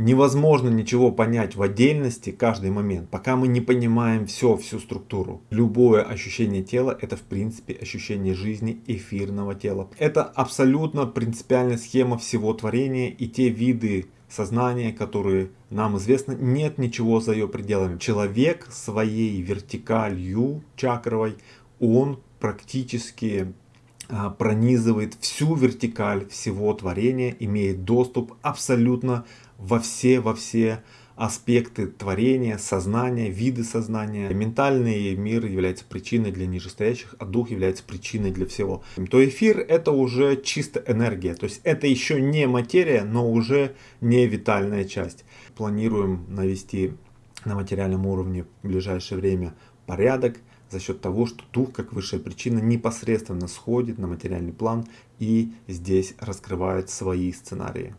Невозможно ничего понять в отдельности каждый момент, пока мы не понимаем все, всю структуру. Любое ощущение тела это в принципе ощущение жизни эфирного тела. Это абсолютно принципиальная схема всего творения и те виды сознания, которые нам известны, нет ничего за ее пределами. Человек своей вертикалью чакровой, он практически а, пронизывает всю вертикаль всего творения, имеет доступ абсолютно во все, во все аспекты творения, сознания, виды сознания. Ментальный мир является причиной для нижестоящих, а дух является причиной для всего. То эфир это уже чисто энергия, то есть это еще не материя, но уже не витальная часть. Планируем навести на материальном уровне в ближайшее время порядок, за счет того, что дух, как высшая причина, непосредственно сходит на материальный план и здесь раскрывает свои сценарии.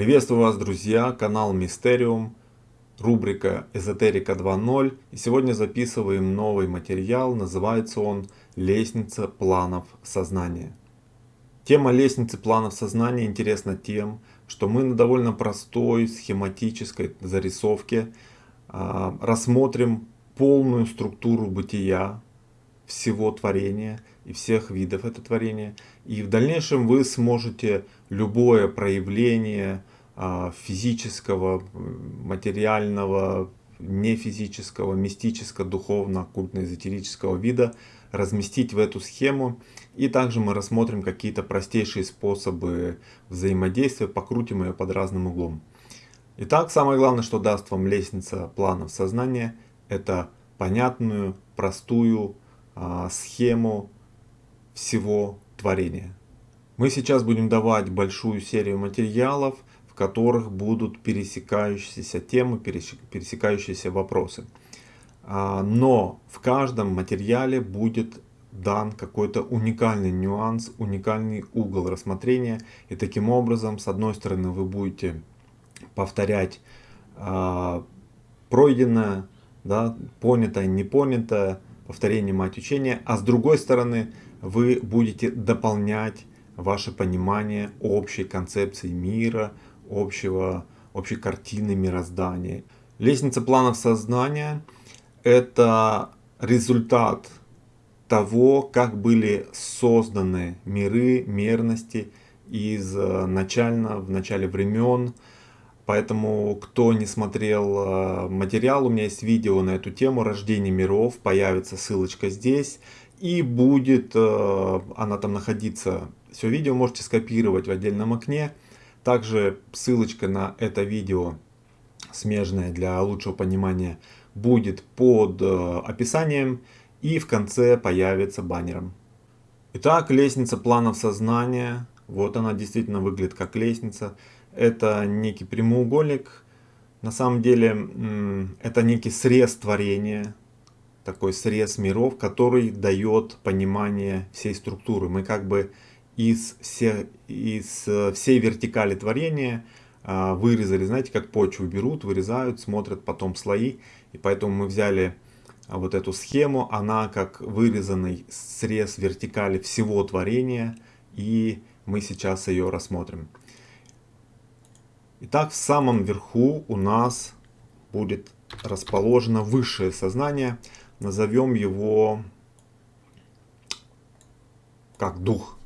Приветствую вас, друзья! Канал Мистериум, рубрика Эзотерика 2.0. И сегодня записываем новый материал, называется он Лестница планов сознания. Тема лестницы планов сознания интересна тем, что мы на довольно простой схематической зарисовке э, рассмотрим полную структуру бытия всего творения и всех видов это творения. И в дальнейшем вы сможете любое проявление физического, материального, нефизического, мистического, духовно, оккультно-эзотерического вида разместить в эту схему. И также мы рассмотрим какие-то простейшие способы взаимодействия, покрутим ее под разным углом. Итак, самое главное, что даст вам лестница планов сознания, это понятную, простую а, схему всего творения. Мы сейчас будем давать большую серию материалов, которых будут пересекающиеся темы, пересекающиеся вопросы. А, но в каждом материале будет дан какой-то уникальный нюанс, уникальный угол рассмотрения. И таким образом, с одной стороны, вы будете повторять э, пройденное, да, понятое, не понятое, повторение мать учения, а с другой стороны, вы будете дополнять ваше понимание общей концепции мира, общего, общей картины мироздания. Лестница планов сознания – это результат того, как были созданы миры, мерности из э, начально, в начале времен. Поэтому, кто не смотрел э, материал, у меня есть видео на эту тему «Рождение миров», появится ссылочка здесь. И будет э, она там находиться. Все видео можете скопировать в отдельном окне. Также ссылочка на это видео смежная для лучшего понимания будет под э, описанием и в конце появится баннером. Итак, лестница планов сознания. Вот она действительно выглядит как лестница. Это некий прямоугольник. На самом деле это некий срез творения, такой срез миров, который дает понимание всей структуры. Мы как бы из, все, из э, всей вертикали творения а, вырезали, знаете, как почву берут, вырезают, смотрят потом слои. И поэтому мы взяли а, вот эту схему, она как вырезанный срез вертикали всего творения. И мы сейчас ее рассмотрим. Итак, в самом верху у нас будет расположено высшее сознание. Назовем его как дух.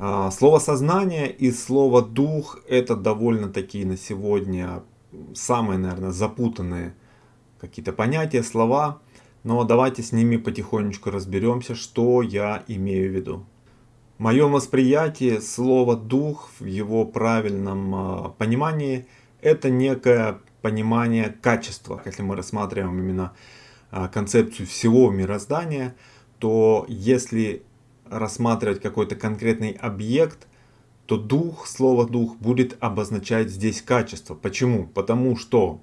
А, слово сознание и слово дух это довольно такие на сегодня самые, наверное, запутанные какие-то понятия, слова. Но давайте с ними потихонечку разберемся, что я имею в виду. В моем восприятии слово дух в его правильном а, понимании это некое понимание качества. Если мы рассматриваем именно а, концепцию всего мироздания, то если рассматривать какой-то конкретный объект, то дух, слово дух будет обозначать здесь качество. Почему? Потому что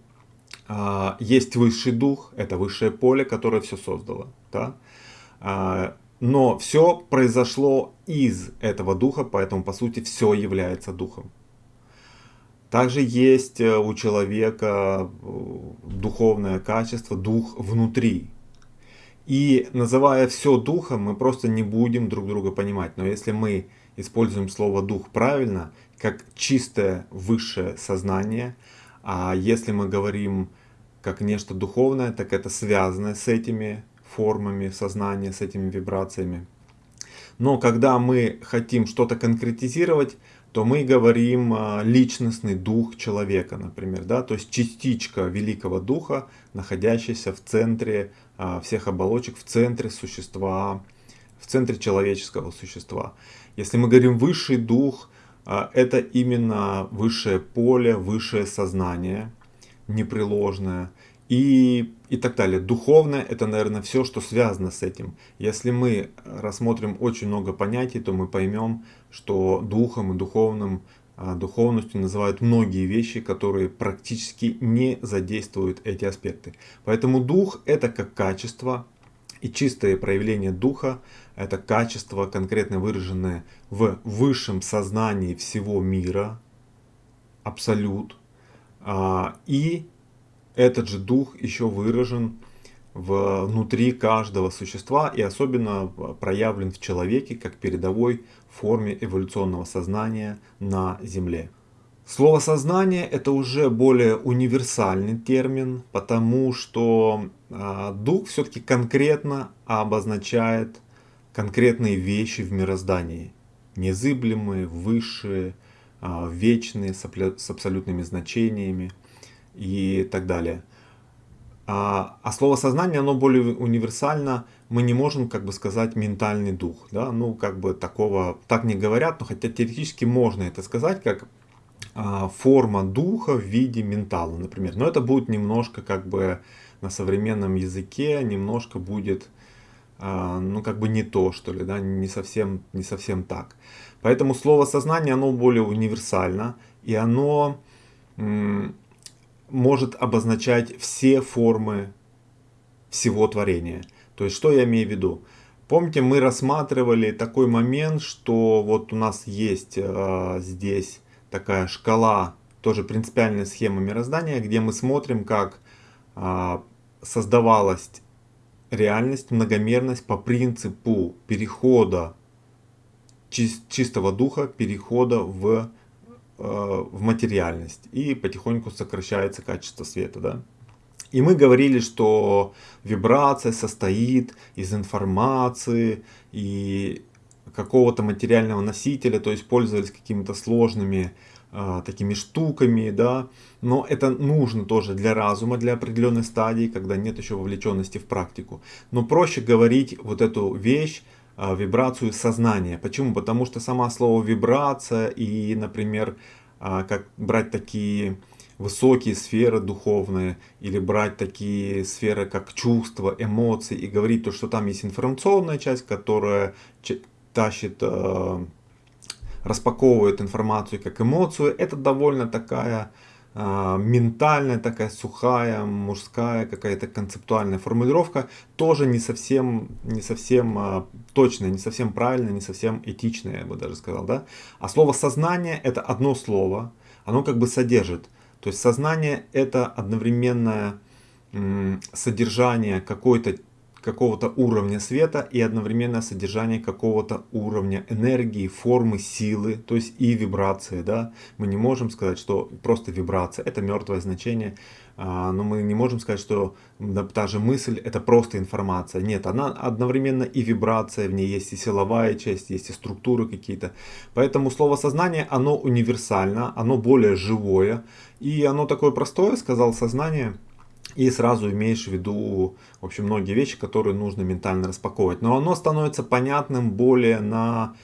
э, есть высший дух, это высшее поле, которое все создало. Да? Э, но все произошло из этого духа, поэтому по сути все является духом. Также есть э, у человека духовное качество, дух внутри. И называя все духом, мы просто не будем друг друга понимать. Но если мы используем слово дух правильно, как чистое высшее сознание, а если мы говорим как нечто духовное, так это связано с этими формами сознания, с этими вибрациями. Но когда мы хотим что-то конкретизировать, то мы говорим а, личностный дух человека, например, да, то есть частичка великого духа, находящаяся в центре всех оболочек, в центре существа, в центре человеческого существа. Если мы говорим высший дух, а, это именно высшее поле, высшее сознание, непреложное и, и так далее. Духовное это, наверное, все, что связано с этим. Если мы рассмотрим очень много понятий, то мы поймем, что духом и духовным, а, духовностью называют многие вещи, которые практически не задействуют эти аспекты. Поэтому дух это как качество, и чистое проявление духа это качество, конкретно выраженное в высшем сознании всего мира, абсолют. А, и этот же дух еще выражен внутри каждого существа и особенно проявлен в человеке как передовой форме эволюционного сознания на Земле. Слово сознание это уже более универсальный термин, потому что э, дух все-таки конкретно обозначает конкретные вещи в мироздании. Незыблемые, высшие, э, вечные, с абсолютными значениями и так далее. А, а слово сознание, оно более универсально. Мы не можем, как бы сказать, ментальный дух. Да? Ну, как бы такого, так не говорят, но хотя теоретически можно это сказать, как а, форма духа в виде ментала, например. Но это будет немножко, как бы, на современном языке, немножко будет, а, ну, как бы не то, что ли, да, не совсем, не совсем так. Поэтому слово сознание, оно более универсально, и оно может обозначать все формы всего творения. То есть, что я имею в виду? Помните, мы рассматривали такой момент, что вот у нас есть э, здесь такая шкала, тоже принципиальная схема мироздания, где мы смотрим, как э, создавалась реальность, многомерность по принципу перехода чистого духа, перехода в в материальность и потихоньку сокращается качество света. Да? И мы говорили, что вибрация состоит из информации и какого-то материального носителя, то есть пользовались какими-то сложными э, такими штуками, да, но это нужно тоже для разума, для определенной стадии, когда нет еще вовлеченности в практику. Но проще говорить вот эту вещь вибрацию сознания. Почему? Потому что сама слово вибрация и, например, а, как брать такие высокие сферы духовные или брать такие сферы как чувства, эмоции и говорить то, что там есть информационная часть, которая тащит, а, распаковывает информацию как эмоцию, это довольно такая ментальная такая сухая мужская какая-то концептуальная формулировка тоже не совсем не совсем а, точная не совсем правильная не совсем этичная я бы даже сказал да? А слово сознание это одно слово оно как бы содержит. То есть сознание это одновременное содержание какой-то какого-то уровня света и одновременно содержание какого-то уровня энергии, формы, силы, то есть и вибрации. Да? Мы не можем сказать, что просто вибрация это мертвое значение, а, но мы не можем сказать, что та же мысль это просто информация. Нет, она одновременно и вибрация, в ней есть и силовая часть, есть и структуры какие-то. Поэтому слово сознание, оно универсально, оно более живое, и оно такое простое, сказал сознание, и сразу имеешь в виду, в общем, многие вещи, которые нужно ментально распаковывать. Но оно становится понятным более на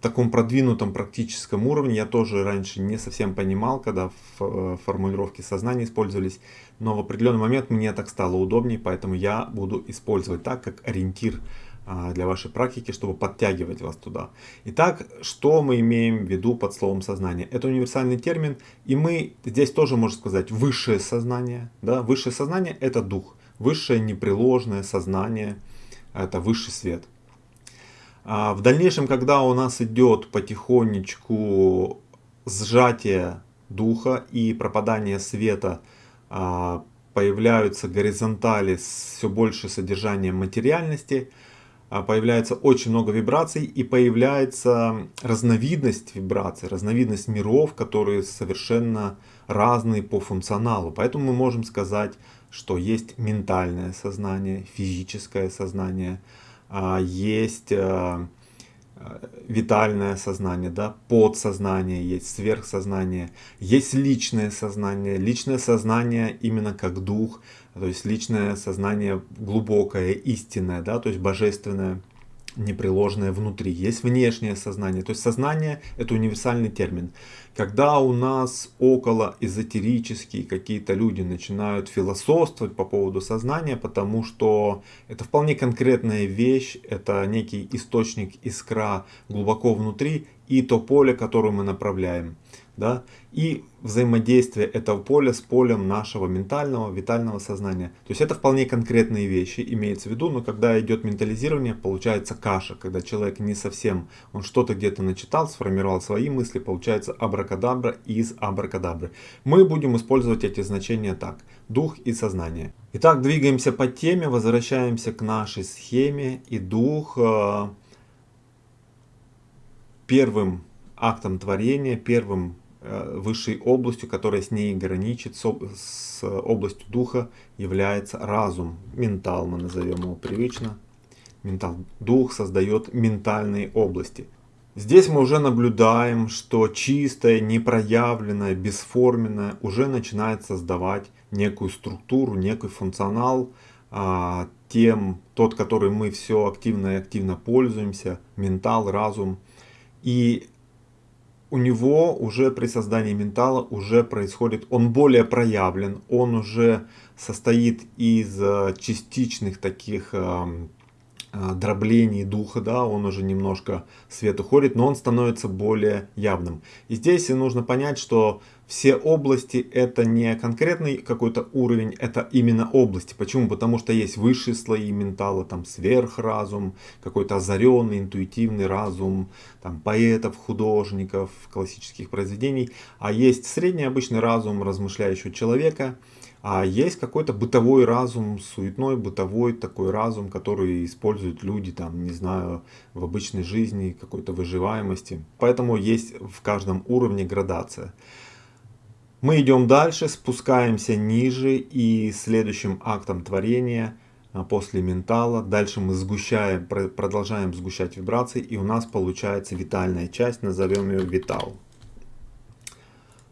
таком продвинутом практическом уровне. Я тоже раньше не совсем понимал, когда э, формулировки сознания использовались. Но в определенный момент мне так стало удобнее, поэтому я буду использовать так, как ориентир для вашей практики, чтобы подтягивать вас туда. Итак, что мы имеем в виду под словом сознание? Это универсальный термин, и мы здесь тоже можем сказать высшее сознание. Да? Высшее сознание это дух, высшее непреложное сознание, это высший свет. А в дальнейшем, когда у нас идет потихонечку сжатие духа и пропадание света а, появляются горизонтали с все больше содержанием материальности, а, появляется очень много вибраций и появляется разновидность вибраций, разновидность миров, которые совершенно разные по функционалу. Поэтому мы можем сказать, что есть ментальное сознание, физическое сознание, а, есть Э, витальное сознание, да, подсознание есть, сверхсознание, есть личное сознание, личное сознание именно как дух, то есть личное сознание глубокое, истинное, да, то есть божественное непреложное внутри. Есть внешнее сознание. То есть сознание это универсальный термин. Когда у нас около эзотерические какие-то люди начинают философствовать по поводу сознания, потому что это вполне конкретная вещь, это некий источник искра глубоко внутри и то поле, которое мы направляем да, и взаимодействие этого поля с полем нашего ментального, витального сознания. То есть это вполне конкретные вещи, имеется в виду, но когда идет ментализирование, получается каша, когда человек не совсем, он что-то где-то начитал, сформировал свои мысли, получается абракадабра из абракадабры. Мы будем использовать эти значения так, дух и сознание. Итак, двигаемся по теме, возвращаемся к нашей схеме, и дух э, первым актом творения, первым высшей областью, которая с ней граничит, с областью духа, является разум. Ментал мы назовем его привычно. Ментал. Дух создает ментальные области. Здесь мы уже наблюдаем, что чистое, непроявленное, бесформенное уже начинает создавать некую структуру, некий функционал, а, тем, тот, который мы все активно и активно пользуемся, ментал, разум. И у него уже при создании ментала уже происходит, он более проявлен, он уже состоит из э, частичных таких эм, э, дроблений духа, да, он уже немножко свет уходит, но он становится более явным. И здесь нужно понять, что все области это не конкретный какой-то уровень, это именно области. Почему? Потому что есть высшие слои ментала, там сверхразум, какой-то озаренный, интуитивный разум, там поэтов, художников, классических произведений. А есть средний обычный разум размышляющего человека, а есть какой-то бытовой разум, суетной бытовой такой разум, который используют люди, там, не знаю, в обычной жизни, какой-то выживаемости. Поэтому есть в каждом уровне градация. Мы идем дальше, спускаемся ниже и следующим актом творения а, после ментала, дальше мы сгущаем, продолжаем сгущать вибрации и у нас получается витальная часть, назовем ее витал.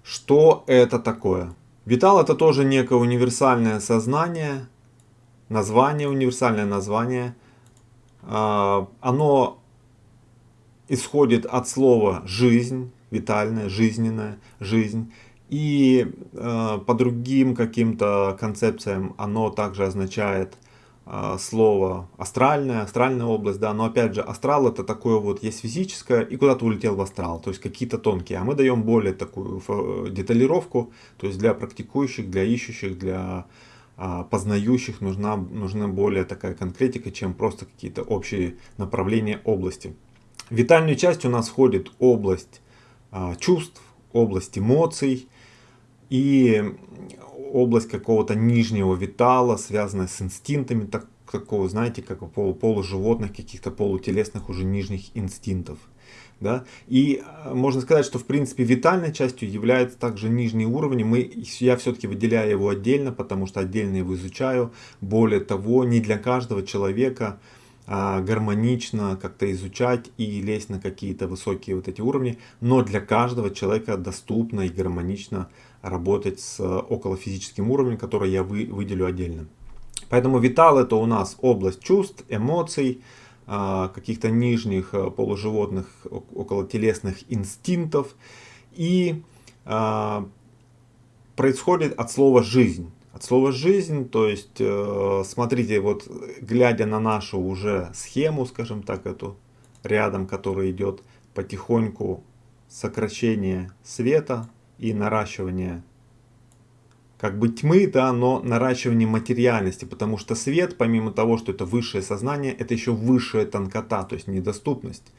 Что это такое? Витал это тоже некое универсальное сознание, название, универсальное название. А, оно исходит от слова жизнь, витальная, жизненная, жизнь. И э, по другим каким-то концепциям оно также означает э, слово астральная, астральная область, да, но опять же астрал это такое вот есть физическое и куда-то улетел в астрал, то есть какие-то тонкие, а мы даем более такую деталировку, то есть для практикующих, для ищущих, для э, познающих нужна, нужна более такая конкретика, чем просто какие-то общие направления области. В витальную часть у нас входит область э, чувств, область эмоций, и область какого-то нижнего витала, связанная с инстинктами, так, такого, знаете, как у полу, полуживотных, каких-то полутелесных уже нижних инстинктов. Да? И э, можно сказать, что в принципе витальной частью является также нижний уровень. Мы, я все-таки выделяю его отдельно, потому что отдельно его изучаю. Более того, не для каждого человека а, гармонично как-то изучать и лезть на какие-то высокие вот эти уровни, но для каждого человека доступно и гармонично работать с околофизическим уровнем, который я вы, выделю отдельно. Поэтому витал это у нас область чувств, эмоций, а, каких-то нижних а, полуживотных околотелесных инстинктов и происходит от слова жизнь. От слова жизнь, то есть, э, смотрите, вот глядя на нашу уже схему, скажем так, эту рядом, которая идет потихоньку сокращение света и наращивание как бы тьмы, да, но наращивание материальности, потому что свет, помимо того, что это высшее сознание, это еще высшая тонкота, то есть недоступность.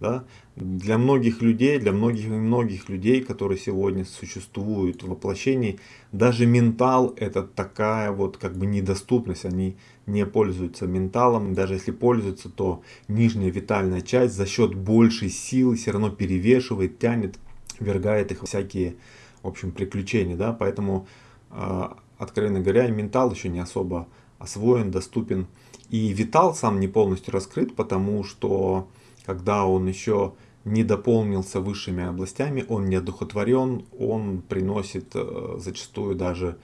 Да? Для многих людей, для многих многих людей, которые сегодня существуют в воплощении, даже ментал это такая вот как бы недоступность. Они не пользуются менталом, даже если пользуются, то нижняя витальная часть за счет большей силы все равно перевешивает, тянет, вергает их всякие, в общем, приключения. Да? Поэтому, а, откровенно говоря, ментал еще не особо освоен, доступен. И витал сам не полностью раскрыт, потому что когда он еще не дополнился высшими областями, он не одухотворен, он приносит э, зачастую даже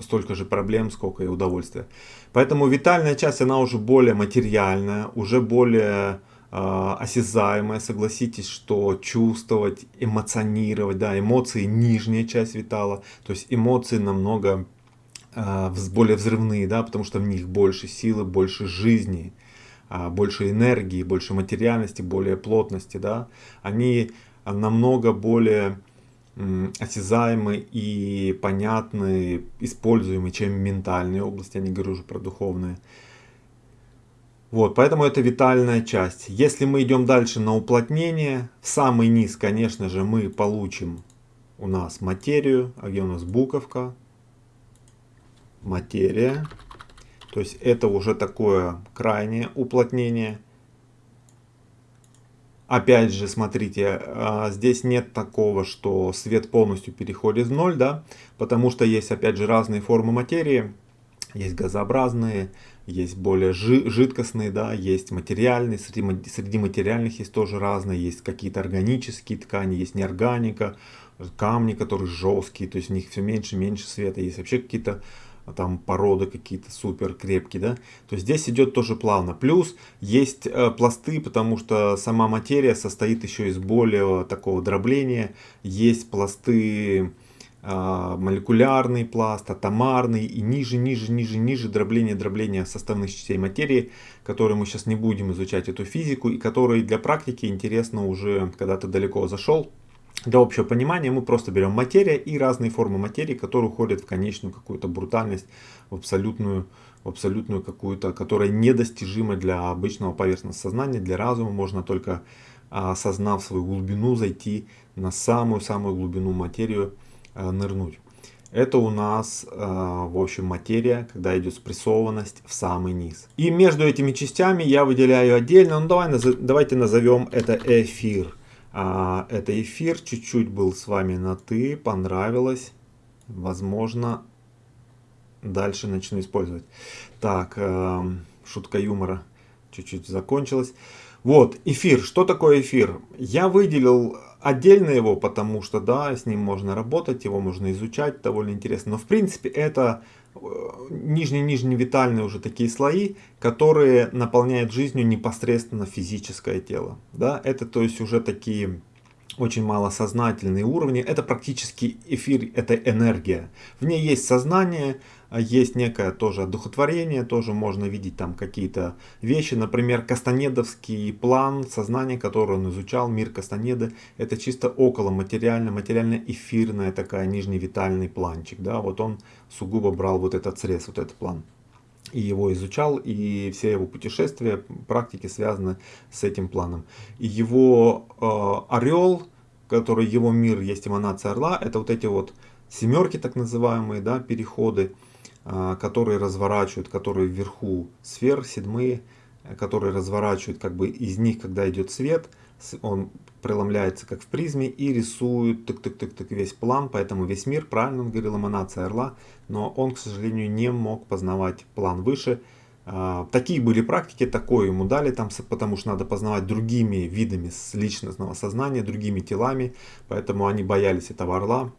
столько же проблем, сколько и удовольствия. Поэтому витальная часть, она уже более материальная, уже более э, осязаемая. Согласитесь, что чувствовать, эмоционировать, да, эмоции нижняя часть витала, то есть эмоции намного э, более взрывные, да, потому что в них больше силы, больше жизни. А, больше энергии, больше материальности, более плотности, да, они намного более осязаемы и понятны, используемы, чем ментальные области, я не говорю уже про духовные. Вот, поэтому это витальная часть. Если мы идем дальше на уплотнение, в самый низ, конечно же, мы получим у нас материю, а где у нас буковка, материя. То есть это уже такое крайнее уплотнение. Опять же, смотрите, а, здесь нет такого, что свет полностью переходит в ноль, да, потому что есть, опять же, разные формы материи. Есть газообразные, есть более жидкостные, да, есть материальные, среди, среди материальных есть тоже разные, есть какие-то органические ткани, есть неорганика, камни, которые жесткие, то есть в них все меньше и меньше света, есть вообще какие-то там породы какие-то супер крепкие, да, то здесь идет тоже плавно. Плюс есть э, пласты, потому что сама материя состоит еще из более такого дробления. Есть пласты, э, молекулярный пласт, атомарный и ниже, ниже, ниже, ниже дробление, дробление составных частей материи, которые мы сейчас не будем изучать эту физику и которые для практики интересно уже, когда ты далеко зашел, для общего понимания мы просто берем материя и разные формы материи, которые уходят в конечную какую-то брутальность, в абсолютную, в абсолютную какую-то, которая недостижима для обычного поверхностного сознания, для разума. Можно только осознав свою глубину зайти на самую-самую глубину материю, а, нырнуть. Это у нас, а, в общем, материя, когда идет спрессованность в самый низ. И между этими частями я выделяю отдельно, ну давай, давайте назовем это эфир. А, это эфир, чуть-чуть был с вами на «ты», понравилось. Возможно, дальше начну использовать. Так, э, шутка юмора чуть-чуть закончилась. Вот, эфир. Что такое эфир? Я выделил отдельно его, потому что, да, с ним можно работать, его можно изучать, довольно интересно. Но, в принципе, это нижние-нижние витальные уже такие слои, которые наполняют жизнью непосредственно физическое тело. Да? Это то есть уже такие очень малосознательные уровни. Это практически эфир, это энергия. В ней есть сознание, есть некое тоже одухотворение, тоже можно видеть там какие-то вещи. Например, Кастанедовский план сознания, который он изучал, мир Кастанеды, это чисто около материально, материально-эфирная такая нижневитальный планчик. Да? Вот он сугубо брал вот этот срез, вот этот план и его изучал, и все его путешествия, практики связаны с этим планом. И его э, орел, который его мир, есть эманация орла, это вот эти вот семерки так называемые, да, переходы, которые разворачивают, которые вверху сфер, седьмые, которые разворачивают как бы из них, когда идет свет, он преломляется как в призме и рисует тык-тык-тык-тык весь план, поэтому весь мир, правильно он говорил, эманация орла, но он, к сожалению, не мог познавать план выше. А, такие были практики, такое ему дали, там, потому что надо познавать другими видами личностного сознания, другими телами, поэтому они боялись этого орла,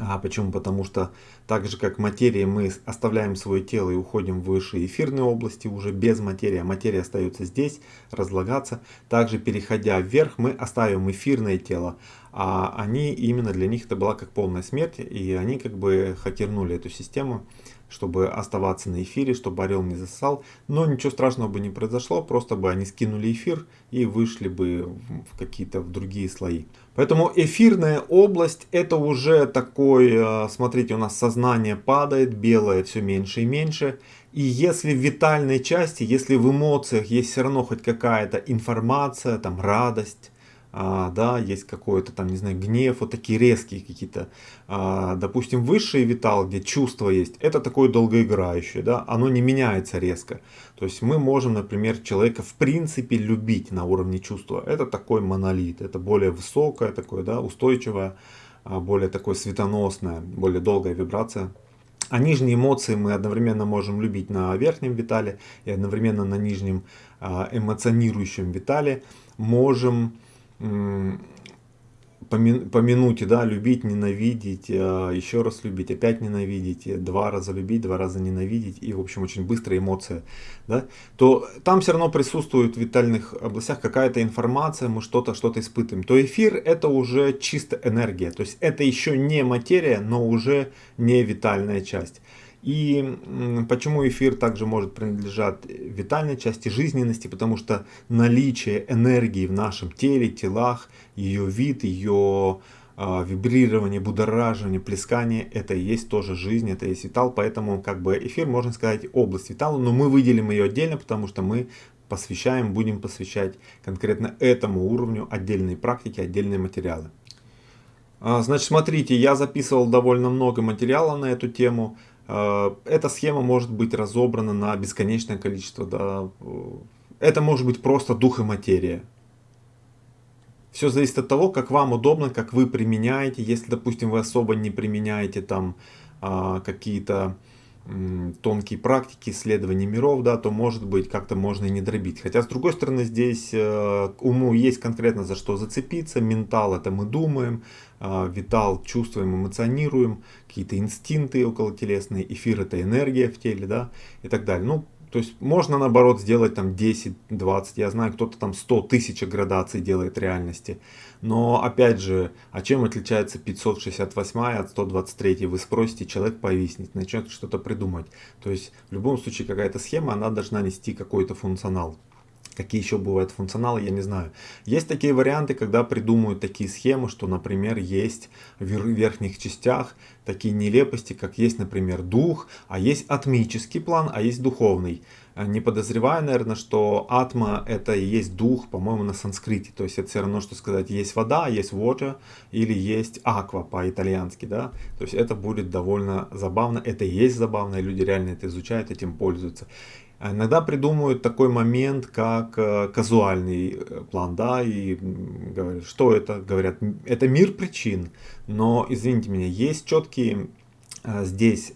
а почему? Потому что так же как материя мы оставляем свое тело и уходим в высшие эфирные области уже без материи, а материя остается здесь разлагаться. Также переходя вверх мы оставим эфирное тело, а они именно для них это была как полная смерть и они как бы хакернули эту систему чтобы оставаться на эфире, чтобы орел не засал. Но ничего страшного бы не произошло, просто бы они скинули эфир и вышли бы в какие-то в другие слои. Поэтому эфирная область это уже такой, э, смотрите, у нас сознание падает, белое все меньше и меньше. И если в витальной части, если в эмоциях есть все равно хоть какая-то информация, там радость, а, да, есть какой-то там, не знаю, гнев, вот такие резкие какие-то, а, допустим, высший витал, где чувство есть, это такое долгоиграющее, да, оно не меняется резко. То есть мы можем, например, человека в принципе любить на уровне чувства. Это такой монолит, это более высокое, такое, да, устойчивое, а, более такое светоносное, более долгая вибрация. А нижние эмоции мы одновременно можем любить на верхнем витале и одновременно на нижнем а, эмоционирующем витале можем по, по минуте, да, любить, ненавидеть, а, еще раз любить, опять ненавидеть, два раза любить, два раза ненавидеть, и, в общем, очень быстрая эмоция, да, то там все равно присутствует в витальных областях какая-то информация, мы что-то, что-то испытываем. То эфир это уже чисто энергия, то есть это еще не материя, но уже не витальная часть. И почему эфир также может принадлежать витальной части жизненности, потому что наличие энергии в нашем теле, телах, ее вид, ее э, вибрирование, будораживание, плескание, это и есть тоже жизнь, это и есть витал, поэтому как бы эфир, можно сказать, область витала, но мы выделим ее отдельно, потому что мы посвящаем, будем посвящать конкретно этому уровню отдельные практики, отдельные материалы. А, значит, смотрите, я записывал довольно много материала на эту тему. Э, эта схема может быть разобрана на бесконечное количество. Да. Это может быть просто дух и материя. Все зависит от того, как вам удобно, как вы применяете. Если, допустим, вы особо не применяете там а, какие-то тонкие практики исследования миров, да, то может быть как-то можно и не дробить. Хотя с другой стороны здесь э, уму есть конкретно за что зацепиться. Ментал это мы думаем, э, витал чувствуем, эмоционируем, какие-то инстинкты околотелесные, эфир это энергия в теле, да, и так далее. Ну, то есть можно наоборот сделать там 10, 20, я знаю, кто-то там 100 тысяч градаций делает реальности. Но опять же, а чем отличается 568 от 123? Вы спросите, человек повиснет, начнет что-то придумать. То есть в любом случае какая-то схема, она должна нести какой-то функционал. Какие еще бывают функционалы, я не знаю. Есть такие варианты, когда придумывают такие схемы, что, например, есть в верхних частях такие нелепости, как есть, например, дух, а есть атмический план, а есть духовный. Э, не подозревая, наверное, что атма это и есть дух, по-моему, на санскрите. То есть это все равно, что сказать, есть вода, есть water или есть аква по-итальянски. Да? То есть это будет довольно забавно. Это и есть забавно, и люди реально это изучают, этим пользуются. Иногда придумывают такой момент, как э, казуальный э, план, да, и говорят, что это, говорят, это мир причин, но, извините меня, есть четкие э, здесь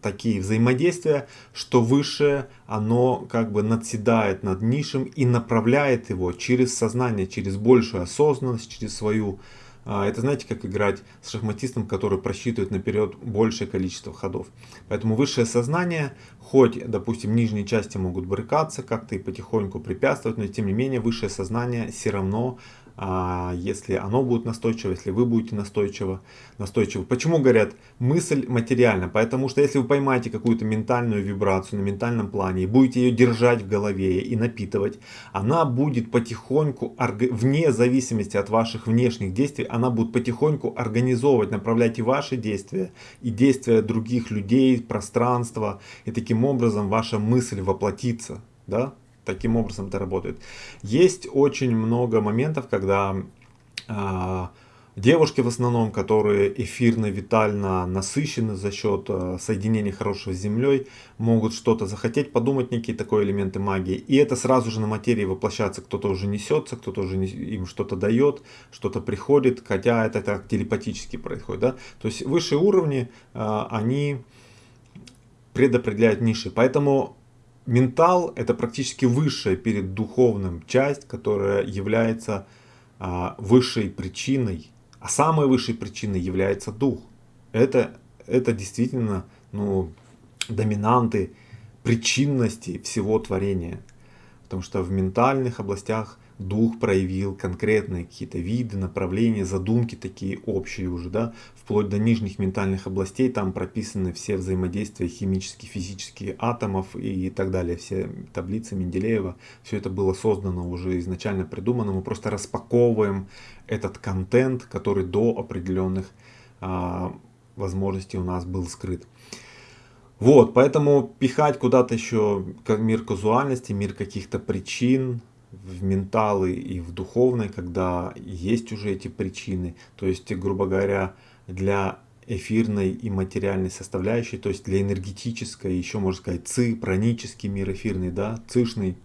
такие взаимодействия, что выше оно как бы надседает над низшим и направляет его через сознание, через большую осознанность, через свою а, это знаете, как играть с шахматистом, который просчитывает наперед большее количество ходов. Поэтому высшее сознание, хоть, допустим, нижние части могут брыкаться, как-то и потихоньку препятствовать, но тем не менее высшее сознание все равно если оно будет настойчиво, если вы будете настойчиво, настойчиво. Почему говорят мысль материальна? Потому что если вы поймаете какую-то ментальную вибрацию на ментальном плане и будете ее держать в голове и напитывать, она будет потихоньку, вне зависимости от ваших внешних действий, она будет потихоньку организовывать, направлять и ваши действия, и действия других людей, пространства, и таким образом ваша мысль воплотится. Да? Таким образом это работает. Есть очень много моментов, когда э, девушки в основном, которые эфирно, витально насыщены за счет э, соединения хорошего с землей, могут что-то захотеть, подумать некие такие элементы магии. И это сразу же на материи воплощается. Кто-то уже несется, кто-то уже не, им что-то дает, что-то приходит, хотя это так телепатически происходит. Да? То есть высшие уровни, э, они предопределяют ниши. Поэтому ментал это практически высшая перед духовным часть, которая является а, высшей причиной, а самой высшей причиной является дух. Это, это действительно ну, доминанты причинности всего творения. Потому что в ментальных областях дух проявил конкретные какие-то виды, направления, задумки такие общие уже, да, вплоть до нижних ментальных областей, там прописаны все взаимодействия химические, физические атомов и так далее, все таблицы Менделеева, все это было создано уже изначально придумано, мы просто распаковываем этот контент, который до определенных а, возможностей у нас был скрыт. Вот, поэтому пихать куда-то еще мир казуальности, мир каких-то причин, в менталы и в духовной, когда есть уже эти причины. То есть, грубо говоря, для эфирной и материальной составляющей, то есть для энергетической, еще можно сказать, ци, пранический мир эфирный, да, цишный,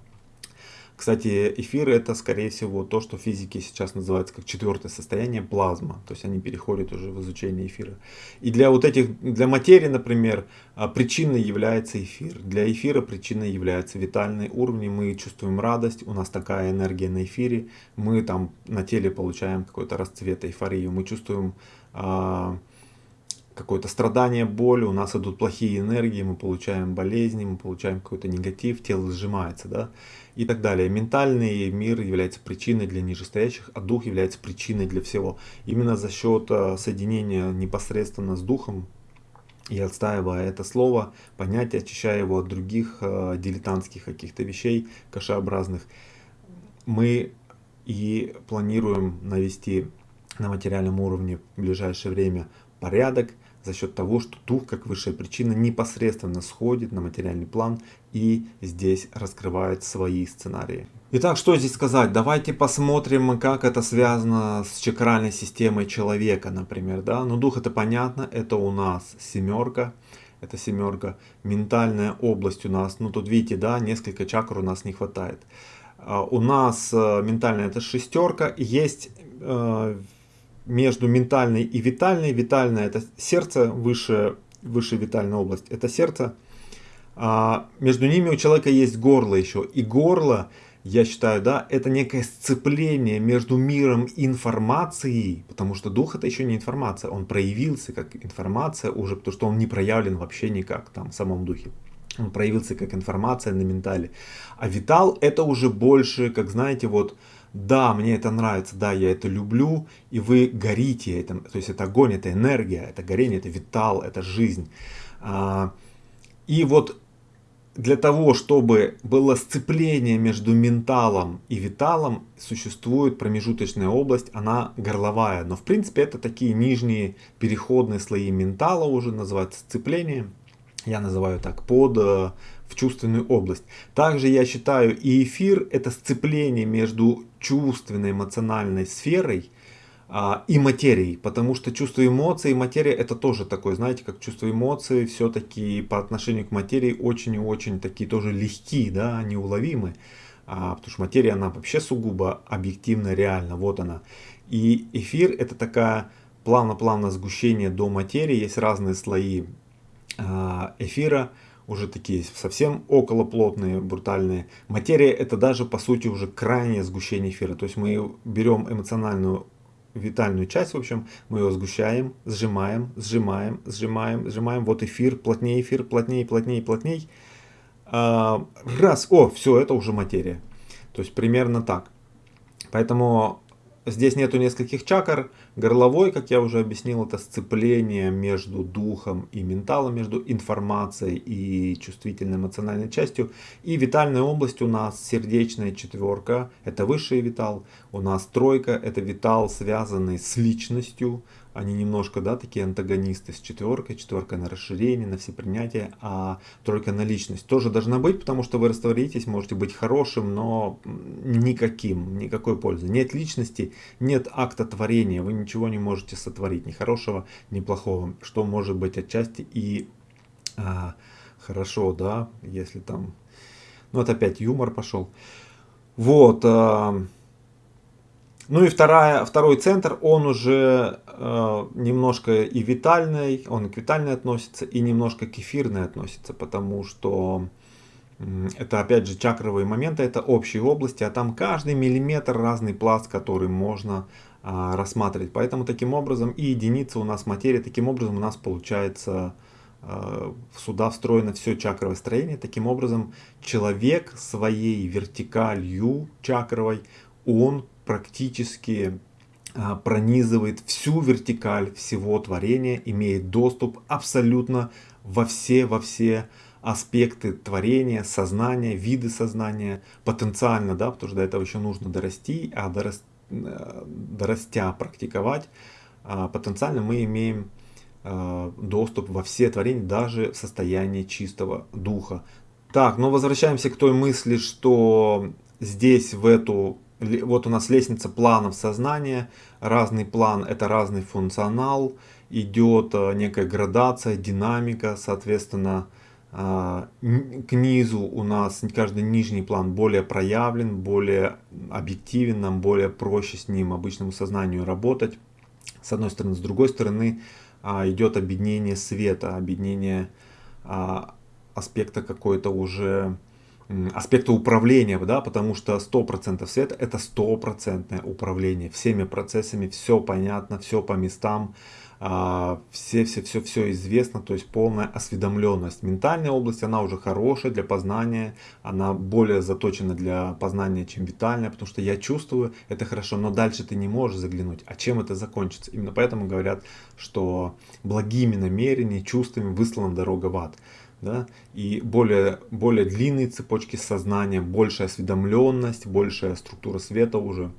кстати, эфиры это, скорее всего, то, что в физике сейчас называется как четвертое состояние плазма. То есть они переходят уже в изучение эфира. И для вот этих, для материи, например, а, причиной является эфир. Для эфира причиной является витальный уровень. Мы чувствуем радость, у нас такая энергия на эфире. Мы там на теле получаем какой-то расцвет, эйфорию. Мы чувствуем а, какое-то страдание, боль, у нас идут плохие энергии, мы получаем болезни, мы получаем какой-то негатив, тело сжимается, да, и так далее. Ментальный мир является причиной для нижестоящих, а дух является причиной для всего. Именно за счет э, соединения непосредственно с духом, и отстаивая это слово, понятие, очищая его от других э, дилетантских каких-то вещей, кашеобразных, мы и планируем навести на материальном уровне в ближайшее время порядок, за счет того, что дух, как высшая причина, непосредственно сходит на материальный план и здесь раскрывает свои сценарии. Итак, что здесь сказать? Давайте посмотрим, как это связано с чакральной системой человека, например. Да? Ну, дух это понятно, это у нас семерка. Это семерка. Ментальная область у нас, ну тут видите, да, несколько чакр у нас не хватает. А, у нас э, ментальная это шестерка. Есть э, между ментальной и витальной. Витальная это сердце, выше, выше витальная область это сердце. А между ними у человека есть горло еще. И горло, я считаю, да, это некое сцепление между миром информации, потому что дух это еще не информация, он проявился как информация уже, потому что он не проявлен вообще никак там в самом духе. Он проявился как информация на ментале. А витал это уже больше, как знаете, вот да, мне это нравится, да, я это люблю, и вы горите этим, то есть это огонь, это энергия, это горение, это витал, это жизнь. А, и вот для того, чтобы было сцепление между менталом и виталом, существует промежуточная область, она горловая. Но в принципе это такие нижние переходные слои ментала уже называется сцепление. Я называю так под э, в чувственную область. Также я считаю и эфир это сцепление между чувственной эмоциональной сферой а, и материей, потому что чувство эмоций и материя это тоже такое, знаете, как чувство эмоций все-таки по отношению к материи очень и очень такие тоже легкие, да, неуловимы, а, потому что материя она вообще сугубо объективно реальна, вот она. И эфир это такая плавно-плавно сгущение до материи, есть разные слои а, эфира, уже такие совсем околоплотные, брутальные. Материя это даже по сути уже крайнее сгущение эфира. То есть мы берем эмоциональную витальную часть, в общем, мы ее сгущаем, сжимаем, сжимаем, сжимаем, сжимаем. Вот эфир, плотнее эфир, плотнее, плотнее, плотнее. А, раз, о, все, это уже материя. То есть примерно так. Поэтому Здесь нету нескольких чакр. Горловой, как я уже объяснил, это сцепление между духом и менталом, между информацией и чувствительной эмоциональной частью. И витальная область у нас сердечная четверка, это высший витал. У нас тройка, это витал, связанный с личностью, они немножко, да, такие антагонисты с четверкой, четверка на расширение, на все принятия, а тройка на личность тоже должна быть, потому что вы растворитесь, можете быть хорошим, но никаким, никакой пользы. Нет личности, нет акта творения, вы ничего не можете сотворить, ни хорошего, ни плохого, что может быть отчасти и а, хорошо, да, если там, ну вот опять юмор пошел. Вот, а, ну и вторая, второй центр, он уже э, немножко и витальный, он к витальной относится, и немножко к эфирной относится, потому что это опять же чакровые моменты, это общие области, а там каждый миллиметр разный пласт, который можно э, рассматривать. Поэтому таким образом и единица у нас материя, таким образом у нас получается э, сюда встроено все чакровое строение. Таким образом человек своей вертикалью чакровой он практически а, пронизывает всю вертикаль всего творения, имеет доступ абсолютно во все, во все аспекты творения, сознания, виды сознания, потенциально, да, потому что до этого еще нужно дорасти, а дорас, э, дорастя практиковать, а, потенциально мы имеем а, доступ во все творения, даже в состоянии чистого духа. Так, но возвращаемся к той мысли, что здесь в эту вот у нас лестница планов сознания, разный план это разный функционал, идет э, некая градация, динамика, соответственно, э, к низу у нас каждый нижний план более проявлен, более объективен, нам более проще с ним обычному сознанию работать. С одной стороны, с другой стороны а, идет объединение света, объединение а, аспекта какой-то уже аспекта управления, да, потому что 100% света это стопроцентное управление всеми процессами, все понятно, все по местам, а, все, все, все, все известно, то есть полная осведомленность. Ментальная область, она уже хорошая для познания, она более заточена для познания, чем витальная, потому что я чувствую, это хорошо, но дальше ты не можешь заглянуть. А чем это закончится? Именно поэтому говорят, что благими намерениями, чувствами выслана дорога в ад да, и более, более длинные цепочки сознания, большая осведомленность, большая структура света уже,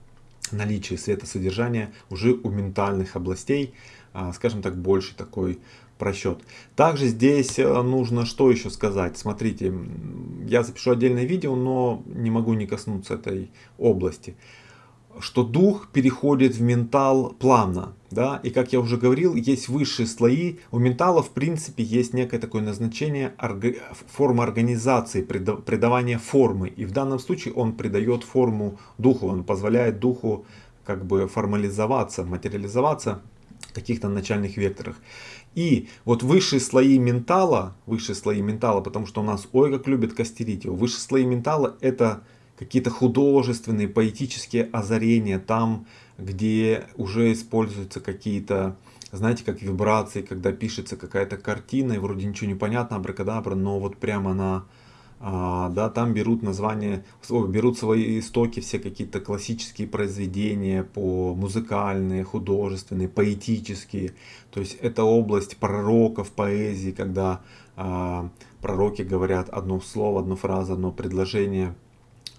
наличие светосодержания уже у ментальных областей, а, скажем так, больше такой просчет. Также здесь э, нужно что еще сказать. Смотрите, я запишу отдельное видео, но не могу не коснуться этой области что дух переходит в ментал плавно. Да? И как я уже говорил, есть высшие слои. У ментала в принципе есть некое такое назначение формы организации, придавания формы. И в данном случае он придает форму духу, он позволяет духу как бы формализоваться, материализоваться в каких-то начальных векторах. И вот высшие слои ментала, высшие слои ментала, потому что у нас ой как любят костерить его, высшие слои ментала это какие-то художественные, поэтические озарения, там, где уже используются какие-то, знаете, как вибрации, когда пишется какая-то картина, и вроде ничего не понятно, абракадабра, но вот прямо на, а, да, там берут название, берут свои истоки, все какие-то классические произведения, по музыкальные, художественные, поэтические. То есть это область пророков, поэзии, когда а, пророки говорят одно слово, одну фразу, одно предложение –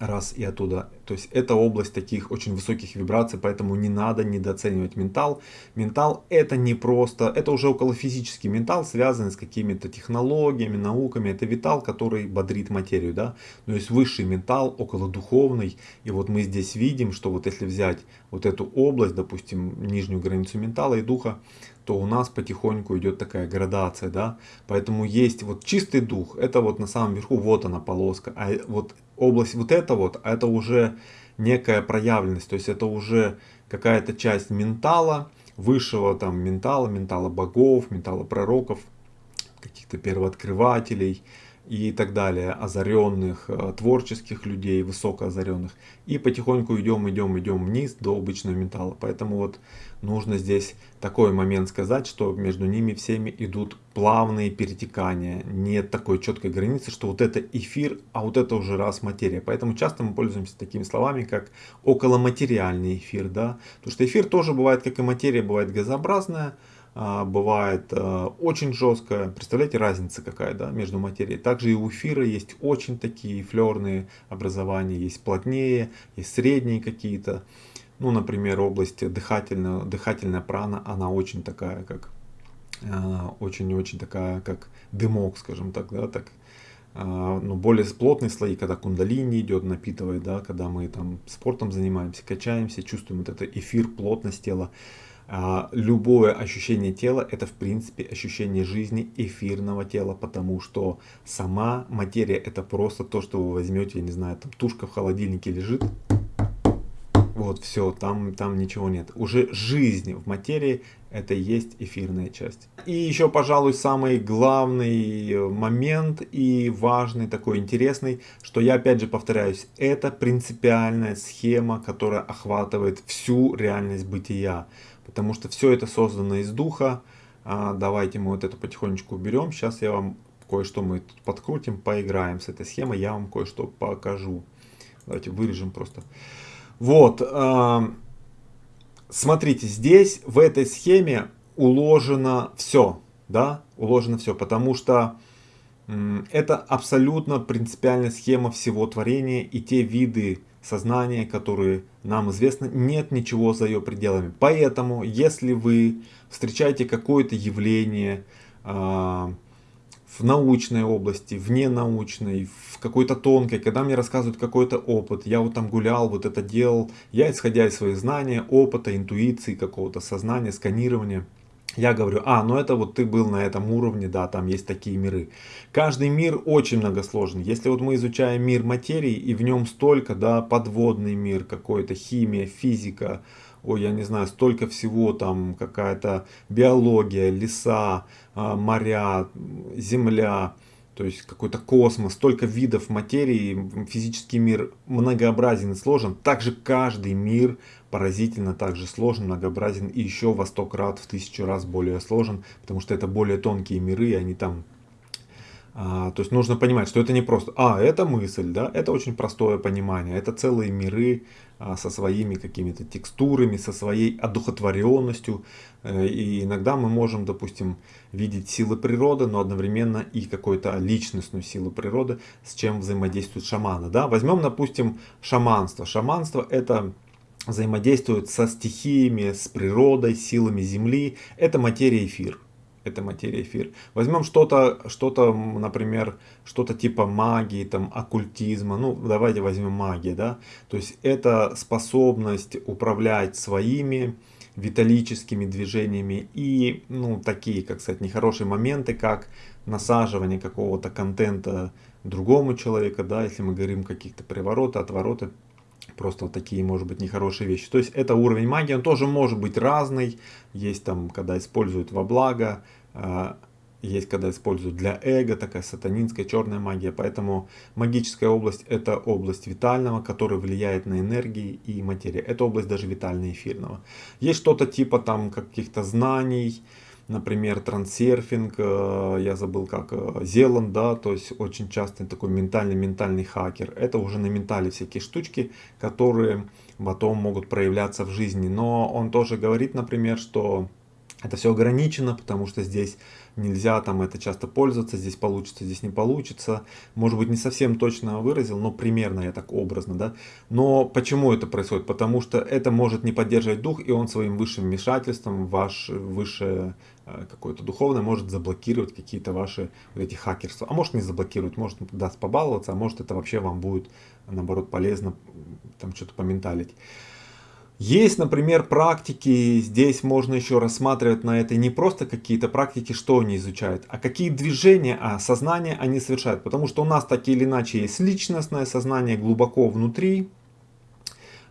раз и оттуда. То есть это область таких очень высоких вибраций, поэтому не надо недооценивать ментал. Ментал это не просто, это уже около физический ментал, связанный с какими-то технологиями, науками. Это витал, который бодрит материю, да. Но есть высший ментал, около духовный. И вот мы здесь видим, что вот если взять вот эту область, допустим, нижнюю границу ментала и духа, то у нас потихоньку идет такая градация, да. Поэтому есть вот чистый дух, это вот на самом верху, вот она полоска. А вот область вот это вот, это уже некая проявленность, то есть это уже какая-то часть ментала, высшего там ментала, ментала богов, ментала пророков, каких-то первооткрывателей, и так далее, озаренных, э, творческих людей, высокоозаренных. И потихоньку идем, идем, идем вниз до обычного металла. Поэтому вот нужно здесь такой момент сказать, что между ними всеми идут плавные перетекания. Нет такой четкой границы, что вот это эфир, а вот это уже раз материя. Поэтому часто мы пользуемся такими словами, как околоматериальный эфир. Да? Потому что эфир тоже бывает, как и материя, бывает газообразная, а, бывает а, очень жесткая. Представляете, разница какая да, между материей. Также и у эфира есть очень такие флерные образования. Есть плотнее, есть средние какие-то. Ну, например, область дыхательная, дыхательная прана, она очень такая, как а, очень-очень такая, как дымок, скажем так, да, так, ну, более плотные слои, когда кундалини идет, напитывает, да, когда мы там спортом занимаемся, качаемся, чувствуем вот это эфир, плотность тела. А, любое ощущение тела это в принципе ощущение жизни эфирного тела, потому что сама материя это просто то, что вы возьмете, я не знаю, там тушка в холодильнике лежит, вот все, там, там ничего нет. Уже жизнь в материи это и есть эфирная часть. И еще, пожалуй, самый главный момент и важный, такой интересный, что я опять же повторяюсь, это принципиальная схема, которая охватывает всю реальность бытия потому что все это создано из духа. А, давайте мы вот это потихонечку уберем. Сейчас я вам кое-что мы тут подкрутим, поиграем с этой схемой, я вам кое-что покажу. Давайте вырежем просто. Вот, э, смотрите, здесь в этой схеме уложено все, да, уложено все, потому что это абсолютно принципиальная схема всего творения и те виды сознания, которые нам известны, нет ничего за ее пределами. Поэтому, если вы встречаете какое-то явление э, в научной области, вне научной, в какой-то тонкой, когда мне рассказывают какой-то опыт, я вот там гулял, вот это делал, я исходя из своих знаний, опыта, интуиции, какого-то сознания, сканирования, я говорю, а, ну это вот ты был на этом уровне, да, там есть такие миры. Каждый мир очень многосложный. Если вот мы изучаем мир материи, и в нем столько, да, подводный мир, какой-то химия, физика, ой, я не знаю, столько всего, там какая-то биология, леса, а, моря, земля, то есть какой-то космос, столько видов материи, физический мир многообразен и сложен. Также каждый мир поразительно также сложен, многообразен и еще во сто крат, в тысячу раз более сложен, потому что это более тонкие миры, и они там а, то есть нужно понимать, что это не просто, а, это мысль, да, это очень простое понимание, это целые миры а, со своими какими-то текстурами, со своей одухотворенностью. Э, и иногда мы можем, допустим, видеть силы природы, но одновременно и какую-то личностную силу природы, с чем взаимодействуют шаманы. Да? Возьмем, допустим, шаманство. Шаманство это взаимодействует со стихиями, с природой, силами Земли. Это материя эфир это материя эфир. Возьмем что-то, что-то, например, что-то типа магии, там, оккультизма. Ну, давайте возьмем магию, да. То есть это способность управлять своими виталическими движениями и, ну, такие, как сказать, нехорошие моменты, как насаживание какого-то контента другому человеку, да, если мы говорим каких-то привороты, отвороты, просто вот такие, может быть, нехорошие вещи. То есть это уровень магии, он тоже может быть разный. Есть там, когда используют во благо, а, есть когда используют для эго, такая сатанинская черная магия. Поэтому магическая область это область витального, которая влияет на энергии и материю. Это область даже витально-эфирного. Есть что-то типа там каких-то знаний, например, трансерфинг, э, я забыл как, э, Зеланд, да, то есть очень часто такой ментальный-ментальный хакер. Это уже на ментале всякие штучки, которые потом могут проявляться в жизни. Но он тоже говорит, например, что это все ограничено, потому что здесь нельзя там это часто пользоваться, здесь получится, здесь не получится. Может быть не совсем точно выразил, но примерно я так образно, да. Но почему это происходит? Потому что это может не поддерживать дух, и он своим высшим вмешательством, ваш высшее э, какое-то духовное может заблокировать какие-то ваши вот эти хакерства. А может не заблокировать, может даст побаловаться, а может это вообще вам будет наоборот полезно там что-то поменталить. Есть, например, практики, здесь можно еще рассматривать на это не просто какие-то практики, что они изучают, а какие движения, а сознание они совершают. Потому что у нас так или иначе есть личностное сознание глубоко внутри,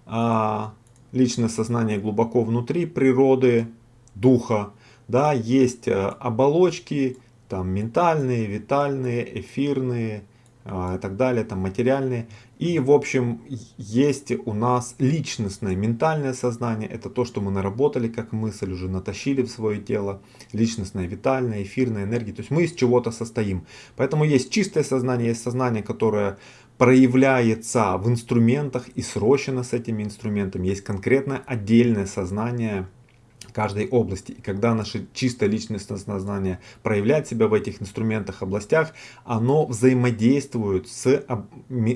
а, личное сознание глубоко внутри природы, духа. Да, есть э, оболочки, там ментальные, витальные, эфирные, и так далее, там материальные. И в общем есть у нас личностное, ментальное сознание, это то, что мы наработали как мысль, уже натащили в свое тело, личностное, витальное, эфирная энергия, то есть мы из чего-то состоим. Поэтому есть чистое сознание, есть сознание, которое проявляется в инструментах и срощено с этими инструментами, есть конкретное отдельное сознание, каждой области. И когда наше чистое личностное сознание проявляет себя в этих инструментах, областях, оно взаимодействует с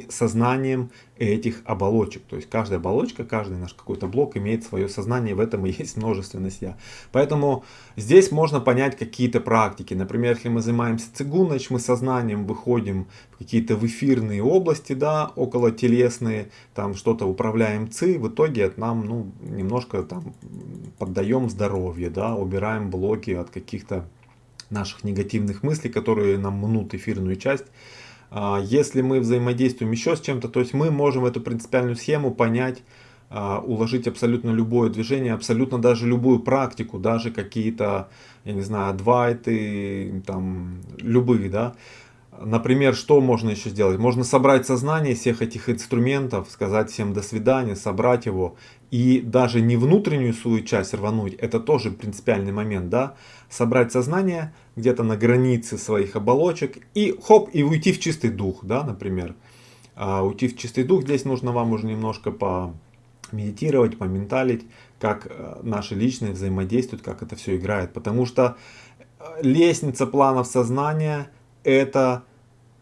сознанием этих оболочек. То есть каждая оболочка, каждый наш какой-то блок имеет свое сознание, в этом и есть множественность я. Поэтому здесь можно понять какие-то практики. Например, если мы занимаемся цигунач, мы сознанием выходим в какие-то в эфирные области, да, около телесные, там что-то управляем ци, в итоге это нам ну, немножко там поддаем здоровье, да, убираем блоки от каких-то наших негативных мыслей, которые нам мнут эфирную часть. А, если мы взаимодействуем еще с чем-то, то есть мы можем эту принципиальную схему понять, а, уложить абсолютно любое движение, абсолютно даже любую практику, даже какие-то, я не знаю, адвайты, там, любые, да. Например, что можно еще сделать? Можно собрать сознание всех этих инструментов, сказать всем до свидания, собрать его и даже не внутреннюю свою часть рвануть, это тоже принципиальный момент, да, собрать сознание где-то на границе своих оболочек и хоп, и уйти в чистый дух, да, например. А уйти в чистый дух, здесь нужно вам уже немножко по медитировать, поменталить, как э, наши личные взаимодействуют, как это все играет. Потому что э, лестница планов сознания это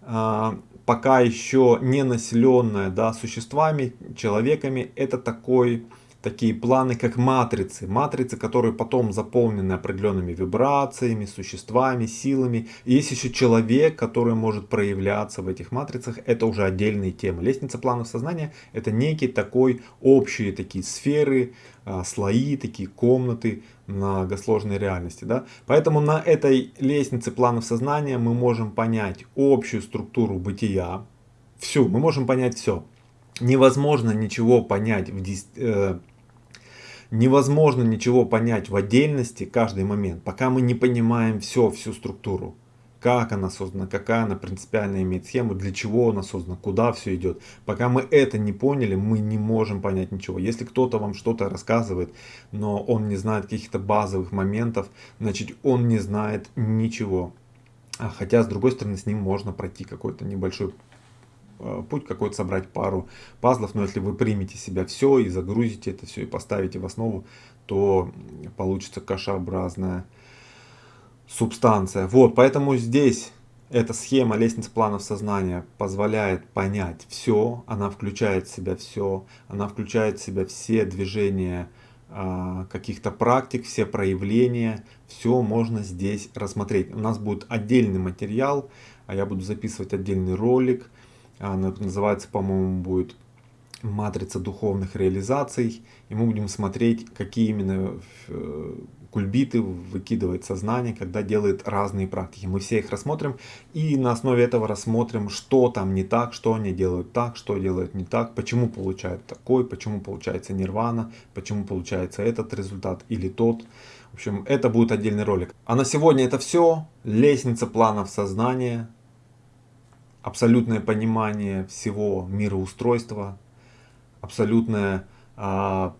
э, пока еще не населенная да, существами, человеками, это такой такие планы, как матрицы. Матрицы, которые потом заполнены определенными вибрациями, существами, силами. И есть еще человек, который может проявляться в этих матрицах. Это уже отдельные темы. Лестница планов сознания это некий такой общие такие сферы, а, слои, такие комнаты многосложной реальности. Да? Поэтому на этой лестнице планов сознания мы можем понять общую структуру бытия. Всю, мы можем понять все невозможно ничего понять в, э, невозможно ничего понять в отдельности каждый момент, пока мы не понимаем все, всю структуру. Как она создана, какая она принципиально имеет схему, для чего она создана, куда все идет. Пока мы это не поняли, мы не можем понять ничего. Если кто-то вам что-то рассказывает, но он не знает каких-то базовых моментов, значит он не знает ничего. А хотя, с другой стороны, с ним можно пройти какой-то небольшой путь какой-то собрать пару пазлов, но если вы примете себя все и загрузите это все и поставите в основу, то получится кашеобразная субстанция. Вот, поэтому здесь эта схема лестницы планов сознания позволяет понять все, она включает в себя все, она включает в себя все движения э, каких-то практик, все проявления, все можно здесь рассмотреть. У нас будет отдельный материал, а я буду записывать отдельный ролик, она называется, по-моему, будет матрица духовных реализаций. И мы будем смотреть, какие именно э, кульбиты выкидывает сознание, когда делает разные практики. Мы все их рассмотрим и на основе этого рассмотрим, что там не так, что они делают так, что делают не так, почему получают такой, почему получается нирвана, почему получается этот результат или тот. В общем, это будет отдельный ролик. А на сегодня это все. Лестница планов сознания абсолютное понимание всего мироустройства, абсолютное а,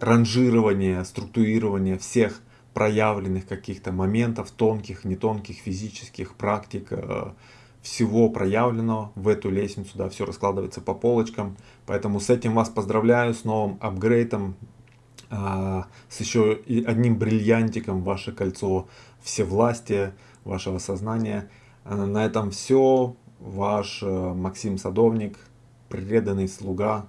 ранжирование, структурирование всех проявленных каких-то моментов, тонких, не тонких, физических практик, а, всего проявленного в эту лестницу, да, все раскладывается по полочкам. Поэтому с этим вас поздравляю, с новым апгрейдом, а, с еще одним бриллиантиком ваше кольцо всевластия, вашего сознания. А, на этом все Ваш э, Максим Садовник, преданный слуга.